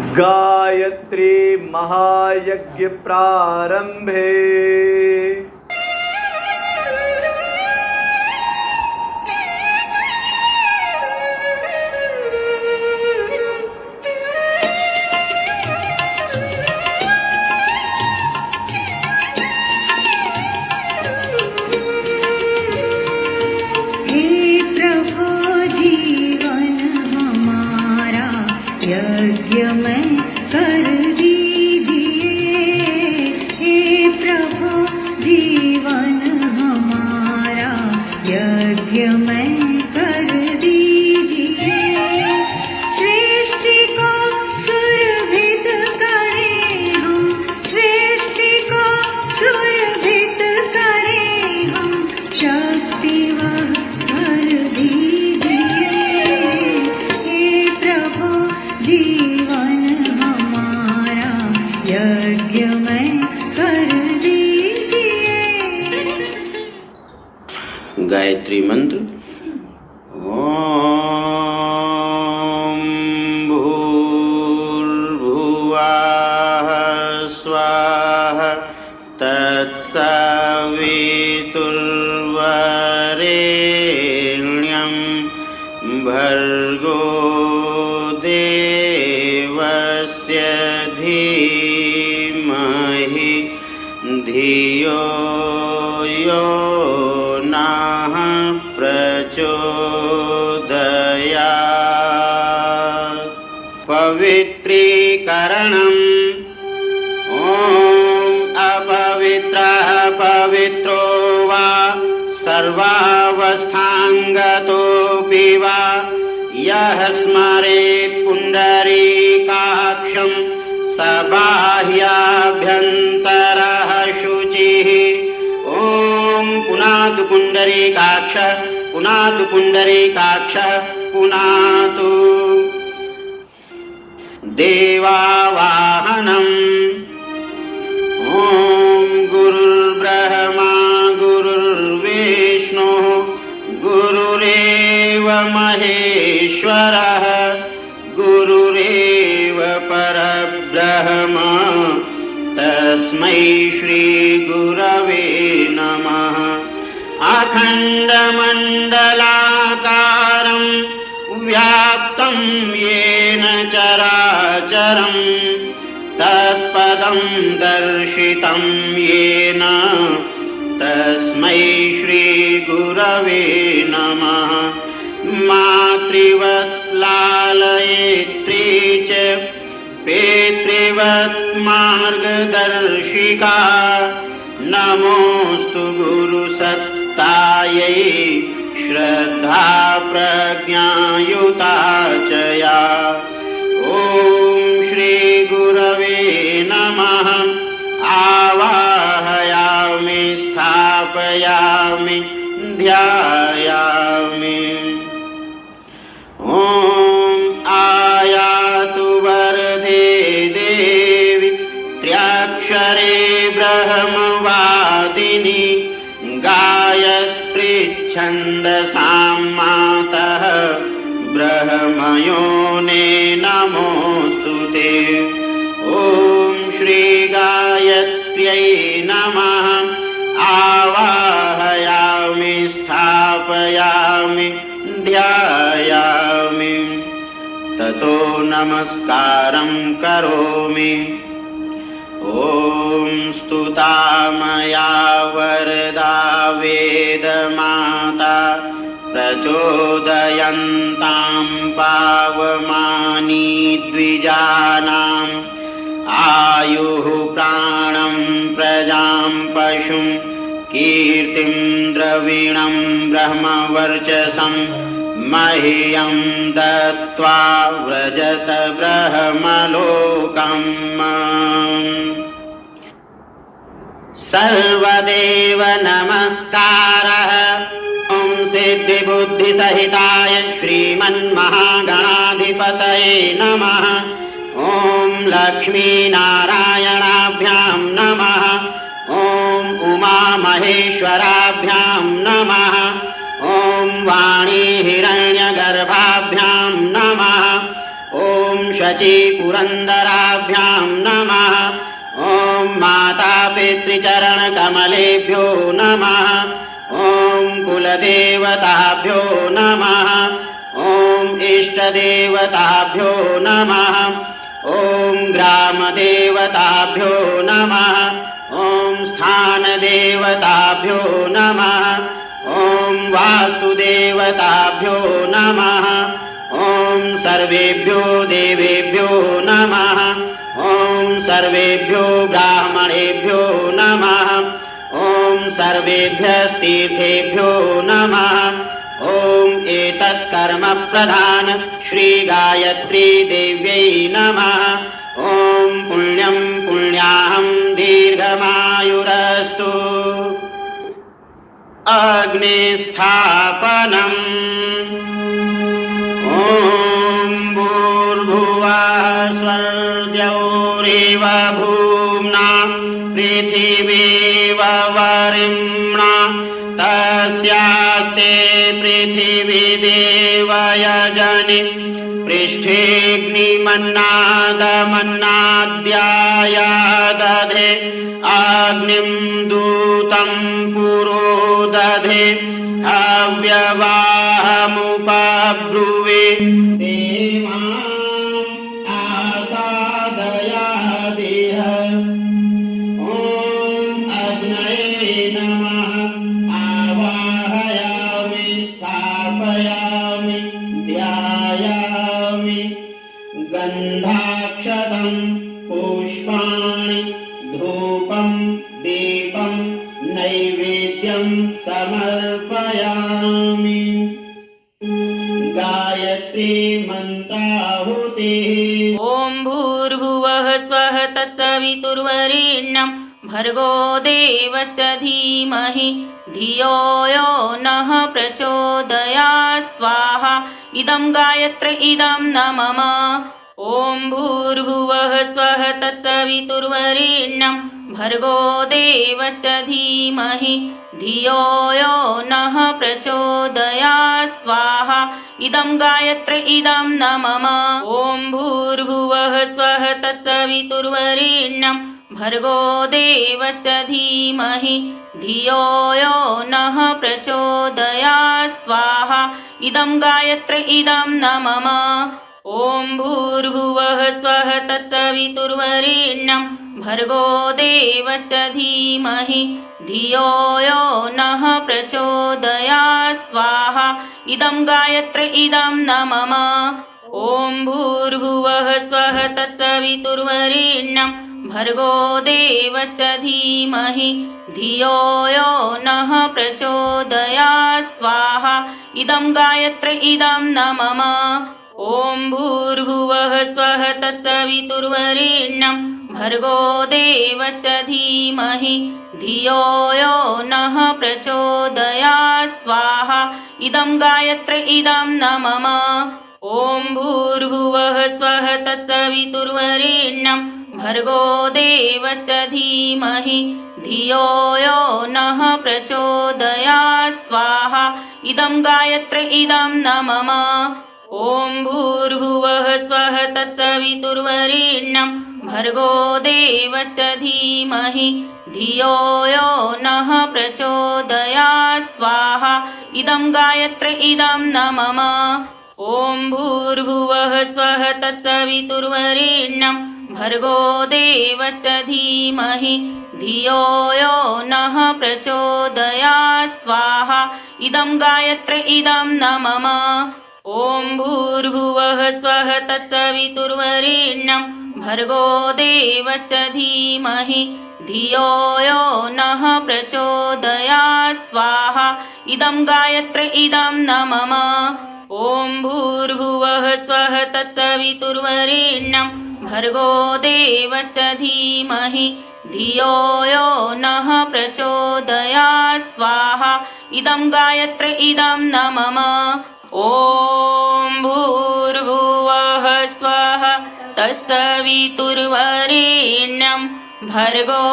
Gayatri महायज्ञप्रारम्भे yêu mấy सर्वावस्थाङ्गतोऽपि वा। यः स्मरेत् पुण्डरीकाक्षं स बाह्याभ्यन्तरः शुचिः। ॐ पुनातु पुण्डरीकाक्ष पुनातु पुण्डरीकाक्ष पुनातु देवावाहनम्। ॐ महेश्वरः गुरुरेव परब्रह्म। तस्मै श्रीगुरवे नमः। अखण्डमण्डलाकारं व्याप्तं येन चराचरं। तत्पदं दर्शितं येन। तस्मै श्रीगुरवे नमः मातृवत् लालयित्री च पितृवत् मार्गदर्शिका नमोऽस्तु गुरुसत्तायै श्रद्धा प्रज्ञायुता च या। ॐ श्रीगुरवे नमः। आवाहयामि स्थापयामि ध्यायामि गायत्रीच्छन्दसां मातः ब्रह्मयोने नमोऽस्तु ते। ॐ श्रीगायत्र्यै नमः। आवाहयामि स्थापयामि ध्यायामि। ततो नमस्कारं करोमि। ॐ स्तुता मया वरदा वेदमाता प्रचोदयन्तां पावमानी द्विजानाम् आयुः प्राणं प्रजां पशुं कीर्तिं द्रविणं ब्रह्मवर्चसं मह्यं दत्त्वा व्रजत ब्रह्मलोकम् सर्वदेव नमस्कारः। ॐ सिद्धिबुद्धिसहिताय श्रीमन्महागणाधिपतये नमः। ॐ लक्ष्मीनारायणाभ्यां नमः। ॐ उमामहेश्वराभ्यां नमः। ॐ वाणीहिरण्यगर्भाभ्यां नमः। ॐ शचीपुरन्दराभ्यां नमः ॐ मातापितृचरणकमलेभ्यो नमः। ॐ कुलदेवताभ्यो नमः। ॐ इष्टदेवताभ्यो नमः। ॐ ग्रामदेवताभ्यो नमः। ॐ स्थानदेवताभ्यो नमः। ॐ वास्तुदेवताभ्यो नमः। ॐ सर्वेभ्यो देवेभ्यो नमः सर्वेभ्यो ब्राह्मणेभ्यो नमः। ॐ सर्वेभ्यस्तीर्थेभ्यो नमः। ॐ एतत्कर्म प्रधान श्रीगायत्री देव्यै नमः। ॐ पुण्यं पुण्याहं दीर्घमायुरस्तु। अग्निस्थापनम्। ॐ भूम्ना पृथिवीव वरिम्णा तस्यास्ते पृथिवी देवयजनि पृष्ठेऽग्निमन्नादमन्नाद्याया दधे अग्निं दूतं पुरो दधे अव्यवाहमुपब्रुवे मन्त्राहुतिः। ॐ भूर्भुवः स्वः भर्गो देवस्य धीमहि, धियो यो नः प्रचोदया स्वाहा। इदं गायत्र इदं न मम ॐ भूर्भुवः स्वः तत्सवितुर्वरेण्यं भर्गो देवस्य धीमहि। धियो यो नः प्रचोदयात् स्वाहा। इदं गायत्र इदं न मम ॐ भूर्भुवः स्वः तत्सवितुर्वरेण्यं भर्गो देवस्य धीमहि। धियो यो नः प्रचोदयात् स्वाहा। इदं गायत्र इदं न मम ॐ भूर्भुवः स्वः तत्सवितुर्वरेण्यं भर्गो देवस्य धीमहि धियो यो नः प्रचोदयात् स्वाहा। इदं गायत्र इदं न मम ॐ भूर्भुवः स्वः तत्सवितुर्वरेण्यं भर्गो देवस्य धीमहि धियो यो नः प्रचोदयात् स्वाहा। इदं गायत्र इदं न मम ॐ भूर्भुवः स्वः तत्सवितुर्वरेण्यं भर्गो देवस्य धीमहि। धियो यो नः प्रचोदयात् स्वाहा इदं गायत्र इदं न मम ॐ भूर्भुवः स्वः तत्सवितुर्वरेण्यं भर्गो देवस्य धीमहि। धियो यो नः प्रचोदयात् स्वाहा इदं गायत्र इदं न मम ॐ भूर्भुवः स्वः तत्सवितुर्वरेण्यं भर्गो देवस्य धीमहि। धियो यो नः प्रचोदयात् स्वाहा। इदं गायत्र इदं न मम ॐ भूर्भुवः स्वः तत्सवितुर्वरेण्यं भर्गो देवस्य धीमहि। धियो यो नः प्रचोदयात् स्वाहा। इदं गायत्र इदं न मम ॐ भूर्भुवः स्वः तत्सवितुर्वरेण्यं भर्गो देवस्य धीमहि धियो यो नः प्रचोदयात् स्वाहा। इदं गायत्र इदं न मम ॐ भूर्भुवः स्वः तत्सवितुर्वरेण्यं भर्गो देवस्य धीमहि धियो यो नः प्रचोदयात् स्वाहा। इदं गायत्र इदं न मम ॐ भूर्भुवः स्वः तत्सवितुर्वरेण्यं भर्गो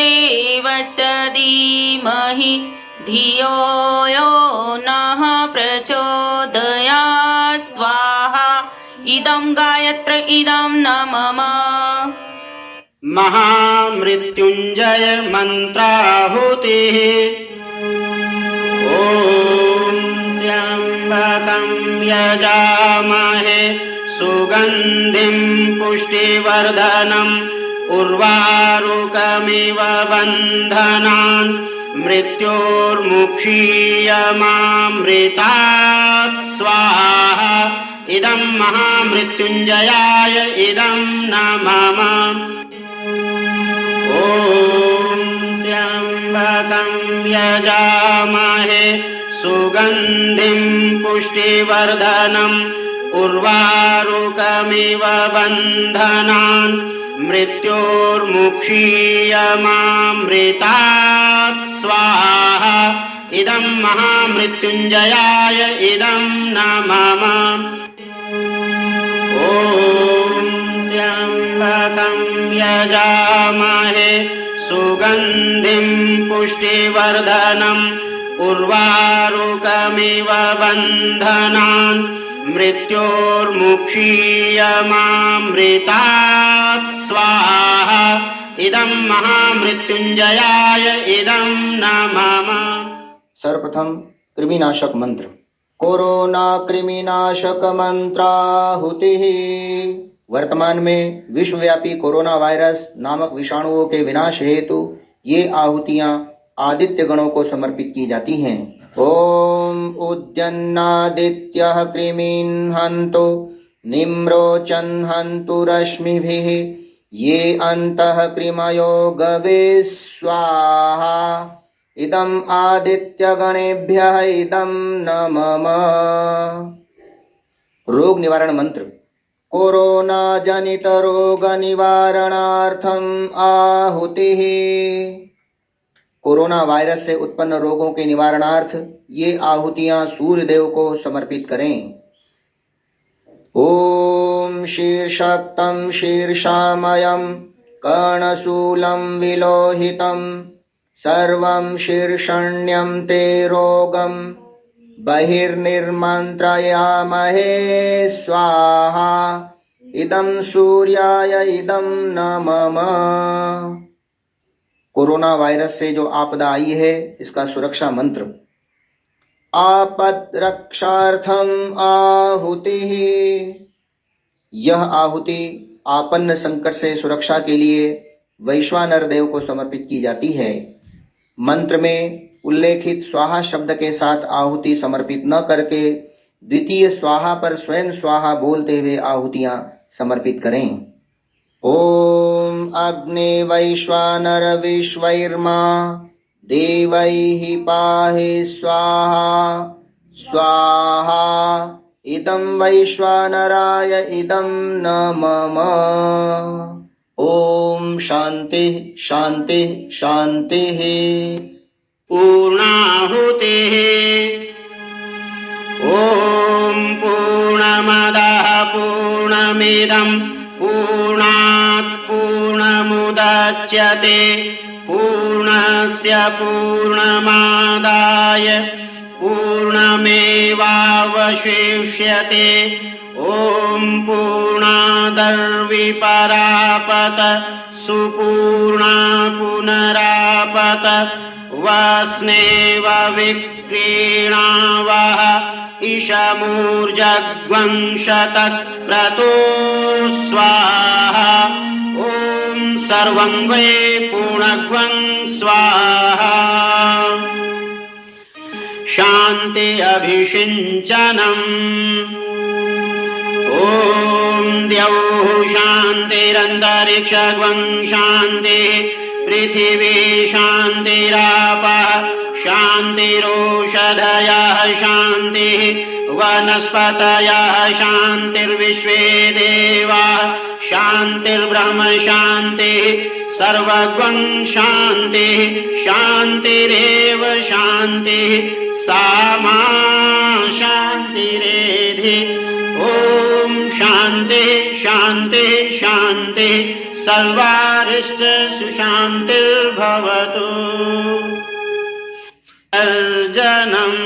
देवस्य धीमहि धियो यो नः प्रचोदयात् स्वाहा। इदं गायत्र इदं न मम महामृत्युञ्जय मन्त्राहुतिः यजामहे। सुगन्धिं पुष्टिवर्धनम् उर्वारुकमिव बन्धनान्। मृत्योर्मुक्षीयमामृतात्। स्वाहा। इदं महामृत्युञ्जयाय इदं न मम ॐ त्र्यम्बकं यजामहे सुगन्धिं पुष्टिवर्धनम् उर्वारुकमिव बन्धनान् मृत्योर्मुक्षीयमामृतात्। स्वाहा। इदं महामृत्युञ्जयाय इदं न मम ॐ त्र्यम्बकं यजामहे। सुगन्धिं पुष्टिवर्धनम् उर्वारुकमिव बन्धनान् मृत्योर्मुक्षीयमामृतात् स्वाहा। इदं महामृत्युञ्जयाय इदं न सर्वप्रथम कृमिनाशक मंत्र। कोरोना कृमिनाशक मंत्राहुति वर्तमान में विश्वव्यापी कोरोना वायरस नामक विषाणुओं के विनाश हेतु ये आहुतियाँ आदित्य गणों को समर्पित की जाती हैं। ओम उद्यन्नादित्यः कृमीन् हन्तु, निम्रोचन् हन्तु रश्मिभिः, ये अंत कृमयो गवे स्वाहा इदम् आदित्यगणेभ्यः इदं न मम रोग निवारण मंत्र। कोरोना जनित रोग निवारणार्थम आहुतिः। कोरोना वायरस से उत्पन्न रोगों के निवारणार्थ ये आहुतियाँ सूर्य देव को समर्पित करें। ॐ शीर्षक्तं शीर्षामयं, कर्णशूलं विलोहितं, सर्वं शीर्षण्यं ते रोगं, बहिर्निर्मन्त्रयामहे स्वाहा, इदं सूर्याय इदं न मम कोरोना वायरस से जो आपदा आई है, इसका सुरक्षा मंत्र। आपद रक्षार्थम आहुति। यह आहुति आपन्न संकट से सुरक्षा के लिए वैश्वानर देव को समर्पित की जाती है। मंत्र में उल्लेखित स्वाहा शब्द के साथ आहुति समर्पित न करके, द्वितीय स्वाहा पर स्वयं स्वाहा बोलते हुए आहुतियाँ समर्पित करें। ॐ अग्ने वैश्वानर विश्वैर्मा देवैः पाहि स्वाहा। स्वाहा इदं वैश्वानराय इदं न मम ॐ शान्तिः शान्तिः शान्तिः। पूर्णाहुतिः पूर्णस्य पूर्णमादाय पूर्णमेवावशिष्यते। ॐ पूर्णादर्विपरापत सुपूर्णा पुनरापत वस्नेव विक्रीणावः इशमूर्जग्वंशतक्रतो स्वाहा सर्वं वै पूर्णग्वं स्वाहा। शान्ति अभिषिञ्चनम्। ॐ द्यौः शान्तिरन्तरिक्षग्वं शान्तिः पृथिवी शान्तिरापः शान्तिरोषधयः शान्तिः वनस्पतयः शान्तिर्विश्वे देवाः शान्तिर्ब्रह्म शान्तिः सर्वगं शान्तिः शान्तिरेव शान्तिः सा मा शान्तिरेधि। ॐ शान्तिः शान्तिः शान्तिः सर्वारिष्ट सुशान्तिर्भवतु अर्जनम्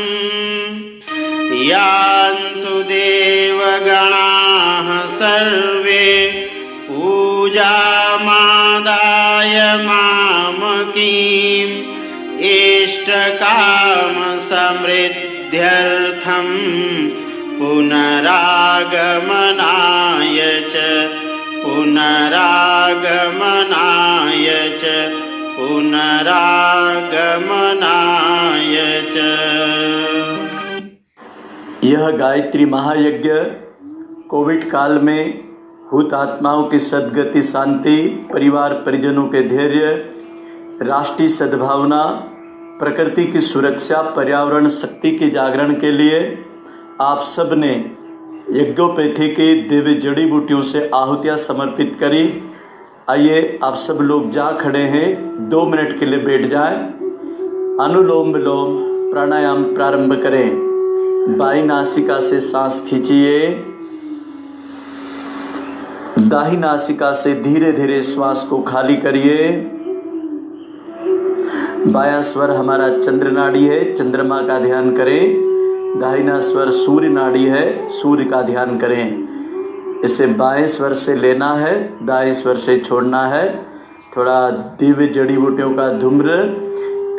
यान्तु देवगणाः सर्वे पूजामादाय मामकीम् इष्टकामसमृद्ध्यर्थं पुनरागमनाय च पुनरागमनाय पुनरागमनाय च। यह गायत्री महायज्ञ कोविड काल में हुतात्माओं की सद्गति, शांति, परिवार परिजनों के धैर्य, राष्ट्रीय सद्भावना, प्रकृति की सुरक्षा, पर्यावरण, शक्ति के जागरण के लिए आप सबने यज्ञोपैथी की दिव्य जड़ी बूटियों से आहुतियाँ समर्पित करी। आइए आप सब लोग जा खड़े हैं। दो मिनट के लिए बैठ जाएँ। अनुलोम विलोम प्राणायाम प्रारंभ करें। बाई नासिका से सांस खींचिए। दाही नासिका से धीरे धीरे श्वास को खाली करिए। बाया स्वर हमारा चंद्र नाड़ी है, चंद्रमा का ध्यान करें। दाहिना स्वर सूर्य नाड़ी है, सूर्य का ध्यान करें। इसे बाएँ स्वर से लेना है, दाएँ स्वर से छोड़ना है। थोड़ा दिव्य जड़ी बूटियों का धूम्र,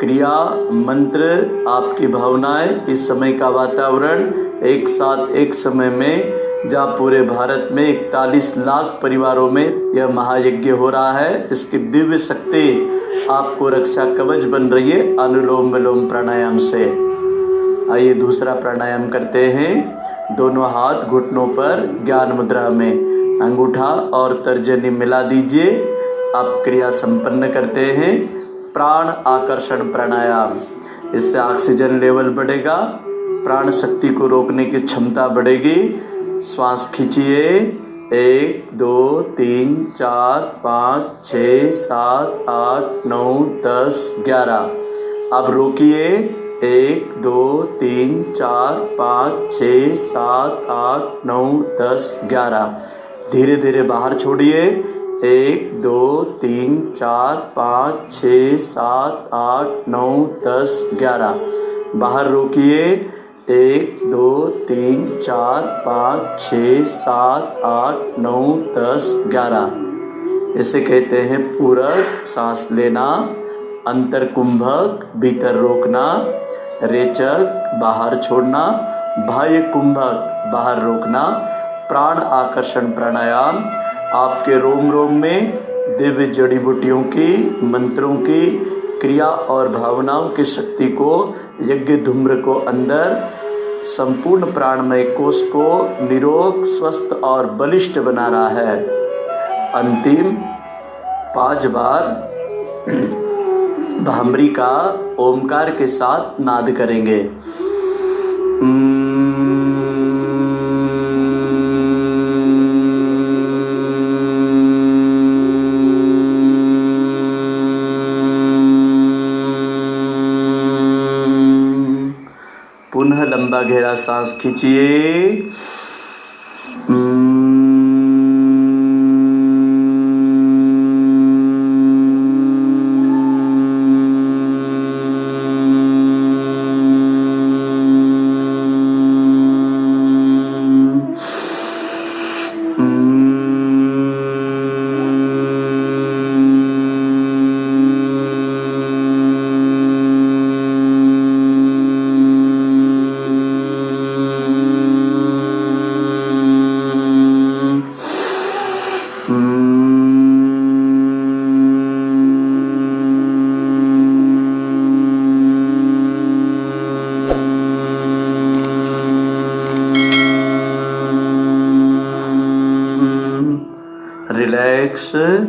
क्रिया, मंत्र, आपकी भावनाएँ, इस समय का वातावरण, एक साथ एक समय में जहाँ पूरे भारत में इकतालीस लाख परिवारों में यह महायज्ञ हो रहा है, इसकी दिव्य शक्ति आपको रक्षा कवच बन रही है, अनुलोम विलोम प्राणायाम से। आइए दूसरा प्राणायाम करते हैं। दोनों हाथ घुटनों पर ज्ञान मुद्रा में अंगूठा और तर्जनी मिला दीजिए। आप क्रिया संपन्न करते हैं। प्राण आकर्षण प्राणायाम। इससे ऑक्सीजन लेवल बढ़ेगा। प्राण शक्ति को रोकने की क्षमता बढ़ेगी। श्वास खींचिए। एक, दो, तीन, चार, पाँच, छ, सात, आठ, नौ, दस, ग्यारह। अब रोकिए। एक, दो, तीन, चार, पाँच, छ, सात, आठ, नौ, दस, ग्यारह। धीरे धीरे बाहर छोड़िए। एक, दो, तीन, चार, पाँच, छ, सात, आठ, नौ, दस, ग्यारह। बाहर रोकिए। एक, दो, तीन, चार, पाँच, छ, सात, आठ, नौ, दस, ग्यारह। इसे कहते हैं पूरक, सांस लेना अंतर कुंभक भीतर रोकना, रेचक, बाहर छोड़ना बाह्य कुंभक बाहर रोकना, प्राण आकर्षण प्राणायाम, आपके रोम रोम में दिव्य जड़ी बूटियों की, मंत्रों की, क्रिया और भावनाओं की शक्ति को यज्ञ धूम्र को अंदर संपूर्ण प्राणमय कोष को निरोग, स्वस्थ और बलिष्ठ बना रहा है। अंतिम पाँच बार भामरी का ओमकार के साथ नाद करेंगे। पुनः लंबा गहरा सांस खींचिए। रिलैक्स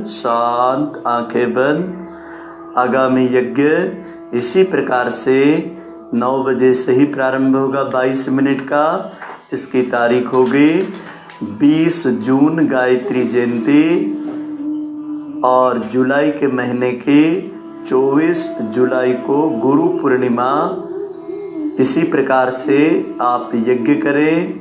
शांत, आँखें बंद। आगामी यज्ञ इसी प्रकार से नौ बजे से ही प्रारंभ होगा 22 मिनट का इसकी तारीख होगी 20 जून गायत्री जयंती और जुलाई के महीने की 24 जुलाई को गुरु पूर्णिमा। इसी प्रकार से आप यज्ञ करें,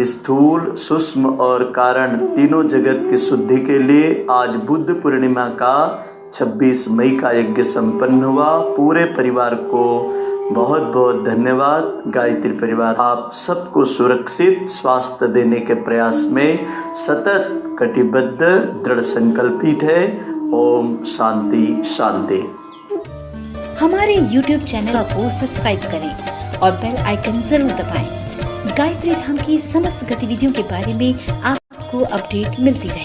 स्थूल, सूक्ष्म और कारण तीनों जगत की शुद्धि के लिए आज बुद्ध पूर्णिमा का 26 मई का यज्ञ संपन्न हुआ। पूरे परिवार को बहुत बहुत धन्यवाद गायत्री परिवार। आप सबको सुरक्षित स्वास्थ्य देने के प्रयास में सतत कटिबद्ध, दृढ़ संकल्पित है। ओम शांति शांति। हमारे YouTube चैनल को सब्सक्राइब करें और बेल आइकन ज़रूर दबाएँ। गायत्री धाम की समस्त गतिविधियों के बारे में आपको अपडेट मिलती रहे।